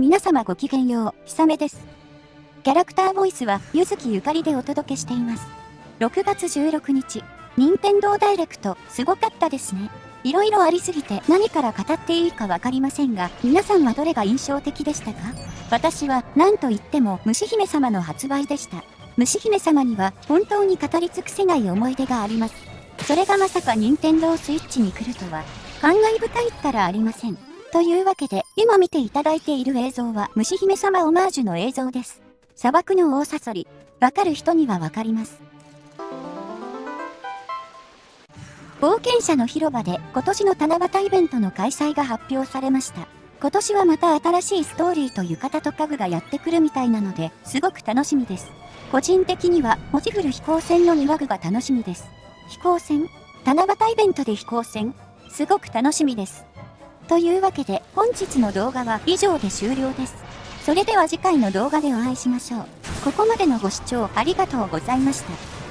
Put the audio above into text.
皆様ごきげんよう、ひさめです。キャラクターボイスは、ゆずきゆかりでお届けしています。6月16日、任天堂ダイレクト、すごかったですね。いろいろありすぎて何から語っていいかわかりませんが、皆さんはどれが印象的でしたか？私は何と言っても虫姫様の発売でした。虫姫様には本当に語り尽くせない思い出があります。それがまさか任天堂スイッチに来るとは、感慨深いったらありません。というわけで、今見ていただいている映像は虫姫様オマージュの映像です。砂漠の大サソリ。わかる人にはわかります。冒険者の広場で今年の七夕イベントの開催が発表されました。今年はまた新しいストーリーと浴衣と家具がやってくるみたいなので、すごく楽しみです。個人的には、文字フル飛行船の庭具が楽しみです。飛行船？七夕イベントで飛行船？すごく楽しみです。というわけで、本日の動画は以上で終了です。それでは次回の動画でお会いしましょう。ここまでのご視聴ありがとうございました。